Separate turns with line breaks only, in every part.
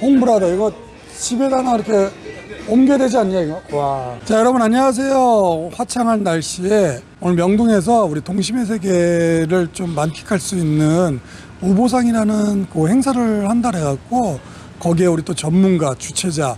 홍브라더 이거 집에다 나 이렇게 옮겨야 되지 않냐 이거 와. 자 여러분 안녕하세요 화창한 날씨에 오늘 명동에서 우리 동심의 세계를 좀 만끽할 수 있는 우보상이라는 그 행사를 한다 해갖고 거기에 우리 또 전문가 주최자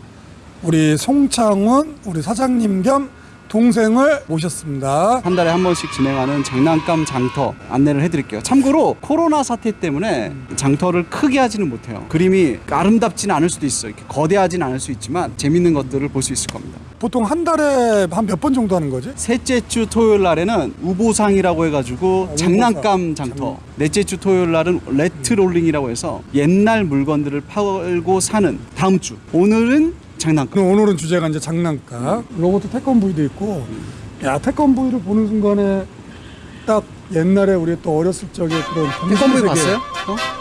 우리 송창훈 우리 사장님 겸 동생을 모셨습니다
한 달에 한 번씩 진행하는 장난감 장터 안내를 해드릴게요. 참고로 코로나 사태 때문에 장터를 크게 하지는 못해요. 그림이 아름답지는 않을 수도 있어요. 이렇게 거대하진 않을 수 있지만 재밌는 것들을 볼 수 있을 겁니다.
보통 한 달에 한 몇 번 정도 하는 거지?
셋째 주 토요일 날에는 우보상이라고 해가지고
아,
장난감. 장터. 넷째 주 토요일 날은 레트롤링이라고 해서 옛날 물건들을 팔고 사는 다음 주. 오늘은 장난감.
오늘은 주제가 이제 장난감 로봇 태권브이도 있고 야 태권브이를 보는 순간에 딱 옛날에 우리 또 어렸을 적에 그런
태권브이. 봤어요?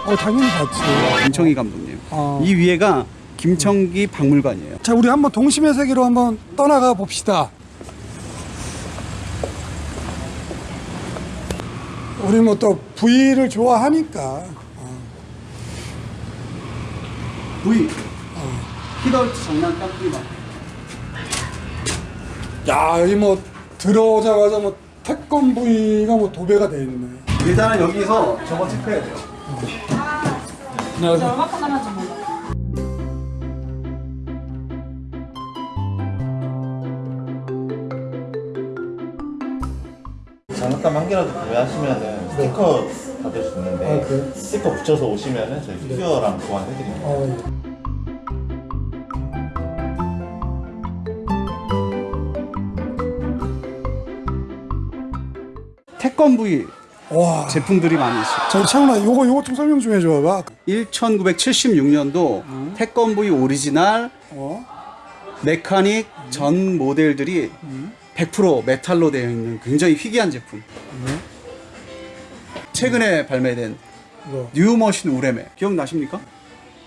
어?
어 당연히 봤지
김청기 감독님.
어.
이 위에가 김청기 박물관이에요.
자 우리 한번 동심의 세계로 한번 떠나가 봅시다 우리 뭐또 V를 좋아하니까
V. 히덜트 장난감 프리마.
야 여기 뭐 들어오자마자 뭐 태권브이가 뭐 도배가 돼 있네
일단은 여기서 저거 체크해야 돼요.
안녕하세요
얼마큼 남았지 몰라.
장난감 한 개라도 구매하시면은 스티커 받을 수 있는데
아, 그래요?
스티커 붙여서 오시면은 저희 피규어랑 교환해드립니다.
어, 예.
태권브이
와
제품들이 많이 있어요.
자, 창훈아, 요거, 요거 좀 설명 좀 해줘 봐.
1976년도 태권브이 오리지널
어?
mechanic 전 모델들이 100% 메탈로 되어 있는 굉장히 희귀한 제품. 최근에 발매된
이거.
뉴머신 우뢰매 기억나십니까?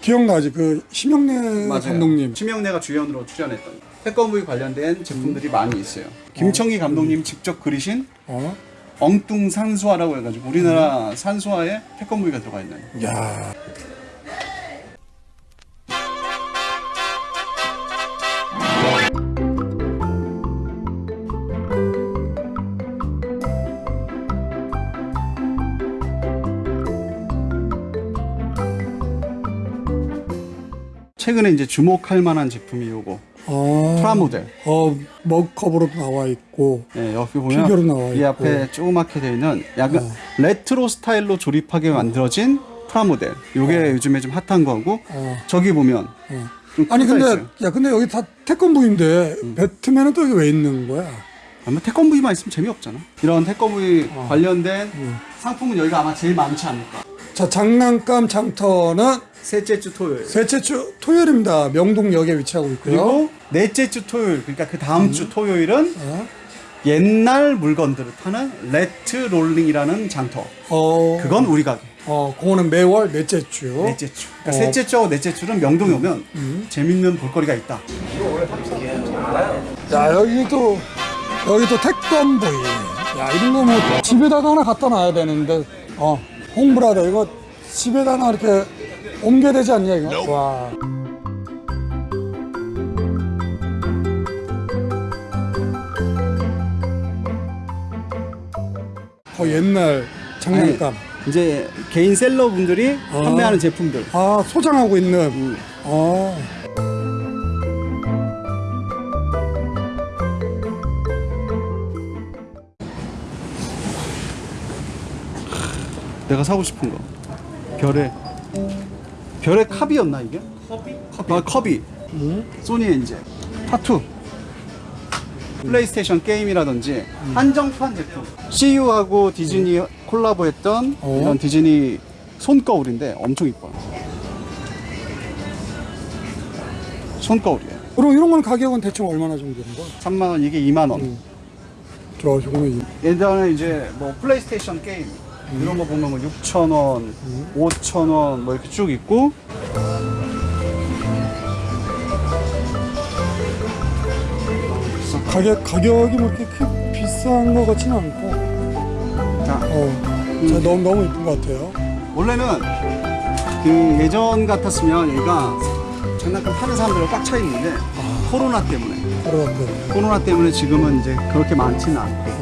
기억나지? 그, 심형래 감독님.
심형래가 주연으로 출연했던 태권브이 관련된 제품들이 많이 있어요. 김청기 감독님 직접 그리신
어?
엉뚱 산수화라고 해가지고 우리나라 산수화에 태권브이가 들어가 있는.
야.
최근에 이제 주목할 만한 제품이 요거.
어.
프라모델
어, mock-up으로도 나와 있고.
네, 여기 보면
피규어로 나와
이
있고.
앞에 조그맣게 되어 있는 약간
어.
레트로 스타일로 조립하게 만들어진 프라모델 요게 요즘에 좀 핫한 거고
어.
저기 보면
어.
좀
아니, 근데,
있어요.
야, 근데 여기 다 태권브이인데,
음.
배트맨은 또 여기 왜 있는 거야?
아마 태권브이만 있으면 재미없잖아 이런 태권브이
어.
관련된
음.
상품은 여기가 아마 제일 많지 않을까
자, 장난감 장터는
셋째 주 토요일
셋째 주 토요일입니다. 명동역에 위치하고 있고요.
그리고 넷째 주 토요일 그러니까 그 다음 주 토요일은
어?
옛날 물건들을 파는 레트롤링이라는 장터
어,
그건 우리 가게
어, 그거는 매월 넷째 주.
넷째 주 그러니까
어.
셋째 주하고 넷째 주는 명동에 오면 재밌는 볼거리가 있다
야 여기 또 여기 또 태권브이 야 이런 거 뭐 집에다가 하나 갖다 놔야 되는데 어 홍브라더 이거 집에다 하나 이렇게 옮겨야 되지 않냐 이거? 와. 거 옛날 장난감.
이제 개인 셀러 분들이
어.
판매하는 제품들.
아 소장하고 있는. 어
내가 사고 싶은 거. 별의 별의 컵이었나 이게? 컵이? 컵이, 아, 컵이. 소니 이제 타투 플레이스테이션 게임이라든지 한정판 제품. CU하고 디즈니 콜라보했던
어.
이런 디즈니 손거울인데 엄청 이뻐요. 손거울이에요.
그럼 이런 건 가격은 대충 얼마나 정도 되는 거야?
3만 원 이게 2만 원.
저 저거는
예전에 이제 뭐 플레이스테이션 게임 이런 거 보면 뭐 6천 원, 5천 원뭐 이렇게 쭉 있고.
가격 가격이 뭐 이렇게 크- 비싼 것 같지는 않고.
자,
어 자, 너무 너무 이쁜 것 같아요.
원래는 그 예전 같았으면 얘가 장난감 파는 사람들은 꽉차 있는데 코로나 때문에. 코로나 때문에. 지금은 이제 그렇게 많지는 않고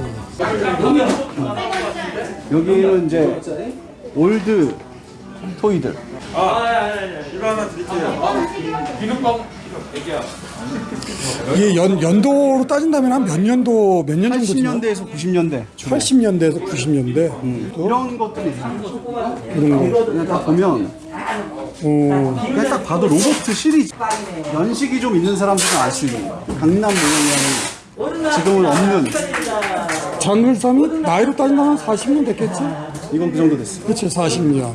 여기는 이제 old toy들.
이게 연, 연도로 따진다면 한 몇 년도, 몇 년 정도 지나?
80년대에서 90년대 주로
80년대에서 90년대. 또
이런 것들이.
이런 거.
그냥 다 보면
어,
그냥 딱 봐도 로봇 시리즈. 연식이 좀 있는 사람들은 알 수 있는 강남 모형이 지금은 없는
장글삼이 나이로 따진다면 40년 됐겠지?
이건 그 정도 됐어.
그치, 40년.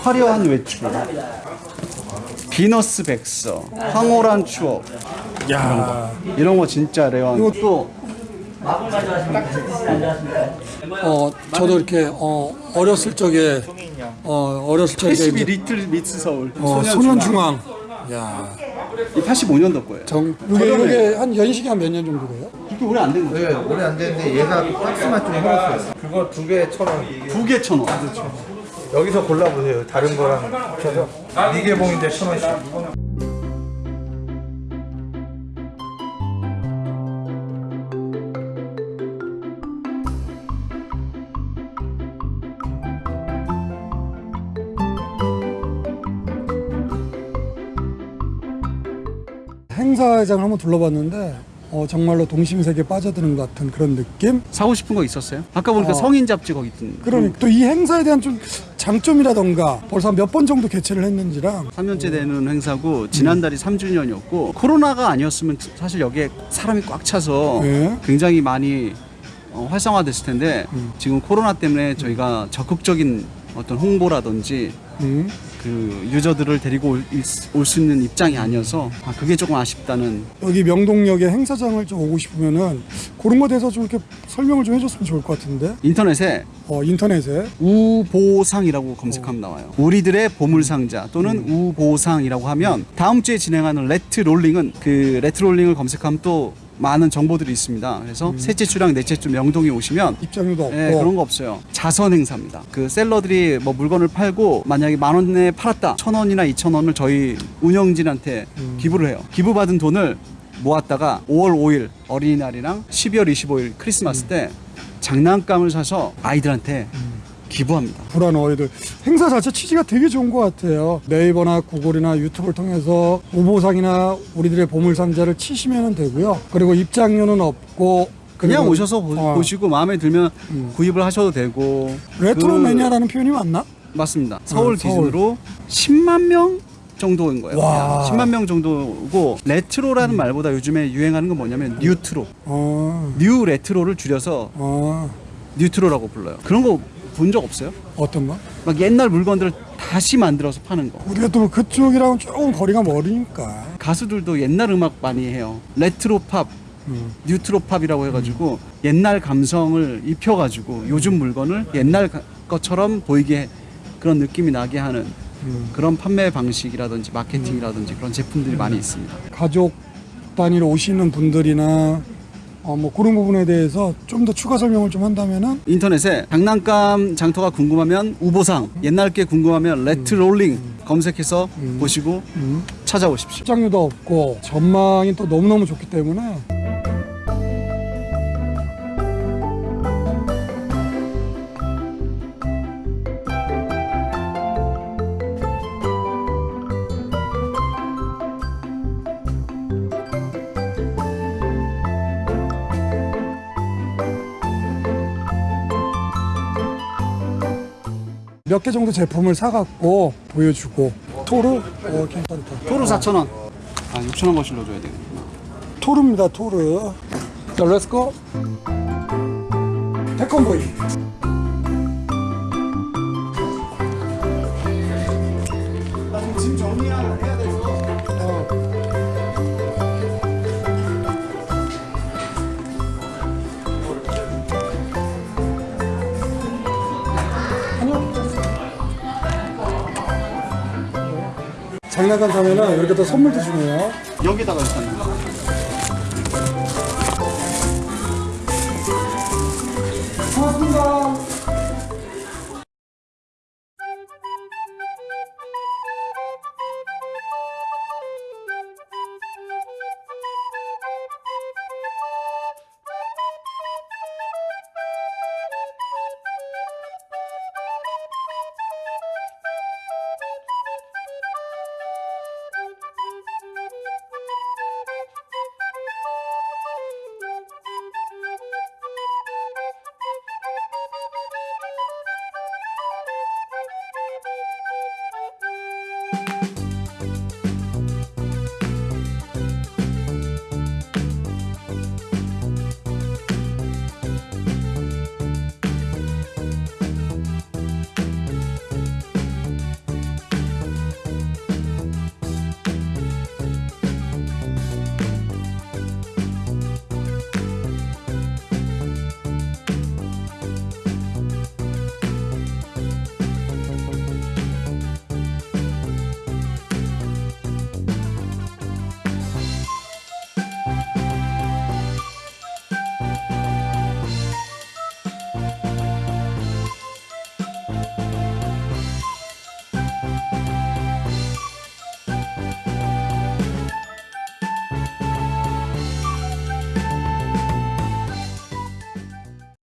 화려한 외출 비너스 백서 황홀한 추억
야
이런 거 진짜 레어한 이것도
어, 저도 이렇게, 어, 어렸을 적에, 어, 어렸을 적에.
82
이제,
리틀 미츠 서울
어,
소년 중앙
소년중앙. 야
이 85년도 거예요
정, 이게, 이게 한 연식이 한 몇 년 정도 돼요?
그렇게 오래 안 된 거예요
네, 오래 안 됐는데 얘가 박스만 좀 해봤어요. 그거 두 개 천 원.
두 개 천 원.
여기서 골라보세요. 다른 거랑 합쳐서. 미개봉인데 천 원씩.
행사장을 한번 둘러봤는데, 어, 정말로 동심세계에 빠져드는 것 같은 그런 느낌?
사고 싶은 거 있었어요? 아까 보니까
어.
성인 잡지 거기 있던
그러니까 또 이 행사에 대한 좀 장점이라던가 벌써 몇 번 정도 개최를 했는지랑
3년째 되는 행사고 지난달이 3주년이었고 코로나가 아니었으면 사실 여기에 사람이 꽉 차서
네.
굉장히 많이 어, 활성화됐을 텐데 지금 코로나 때문에 저희가 적극적인 어떤 홍보라든지
음,
그 유저들을 데리고 올 수 있는 입장이 아니어서 아, 그게 조금 아쉽다는.
여기 명동역에 행사장을 좀 오고 싶으면은 그런 거에 대해서 좀 이렇게 설명을 좀 해줬으면 좋을 것 같은데.
인터넷에?
어, 인터넷에.
우보상이라고 검색하면 나와요. 우리들의 보물상자 또는 우보상이라고 하면 다음 주에 진행하는 레트롤링은 그 레트롤링을 검색하면 또 많은 정보들이 있습니다. 그래서 셋째 주랑 넷째 주 명동에 오시면
입장료도 없고
예, 그런 거 없어요. 자선 행사입니다. 그 seller들이 뭐 물건을 팔고 만약에 만 원에 팔았다. 천 원이나 이천 원을 저희 운영진한테 기부를 해요. 기부받은 돈을 모았다가 5월 5일 어린이날이랑 12월 25일 크리스마스 때 장난감을 사서 아이들한테 기부합니다.
불우 아이들 행사 자체 취지가 되게 좋은 것 같아요. 네이버나 구글이나 유튜브를 통해서 우보상이나 우리들의 보물상자를 치시면 되고요. 그리고 입장료는 없고
그냥 오셔서 보,
어,
시고 마음에 들면 구입을 하셔도 되고
레트로
그-
매니아라는 표현이 맞나?
맞습니다. 서울
어, 서울.
기준으로 10만 명 정도인 거예요.
와.
10만 명 정도고 레트로라는 말보다 요즘에 유행하는 건 뭐냐면 뉴트로.
어,
new retro를 줄여서
어,
뉴트로라고 불러요. 그런 거 본 적 없어요?
어떤 거?
막 옛날 물건들을 다시 만들어서 파는 거.
우리가 또 그쪽이랑은 조금 거리가 멀으니까.
가수들도 옛날 음악 많이 해요. 레트로 팝,
음.
뉴트로 팝이라고 해가지고 옛날 감성을 입혀가지고 요즘 물건을 옛날 가- 것처럼 보이게 해- 그런 느낌이 나게 하는
음.
그런 판매 방식이라든지 마케팅이라든지 그런 제품들이 많이 있습니다.
가족 단위로 오시는 분들이나 어, 뭐 그런 부분에 대해서 좀 더 추가 설명을 좀 한다면은
인터넷에 장난감 장터가 궁금하면 우보상, 옛날 게 궁금하면 레트롤링 검색해서 보시고 찾아오십시오.
입장료도 없고 전망이 또 너무너무 좋기 때문에 몇 개 정도 제품을 사갖고 보여주고. 토르? 어 괜찮다
토르 4,000원. 아, 6,000원 거슬러 줘야 되겠구나.
토르입니다 토르. 자 let's go 태권브이.
짐 정리해야 돼
장난감 사면은 이렇게 또 선물도 주네요.
여기다가 일단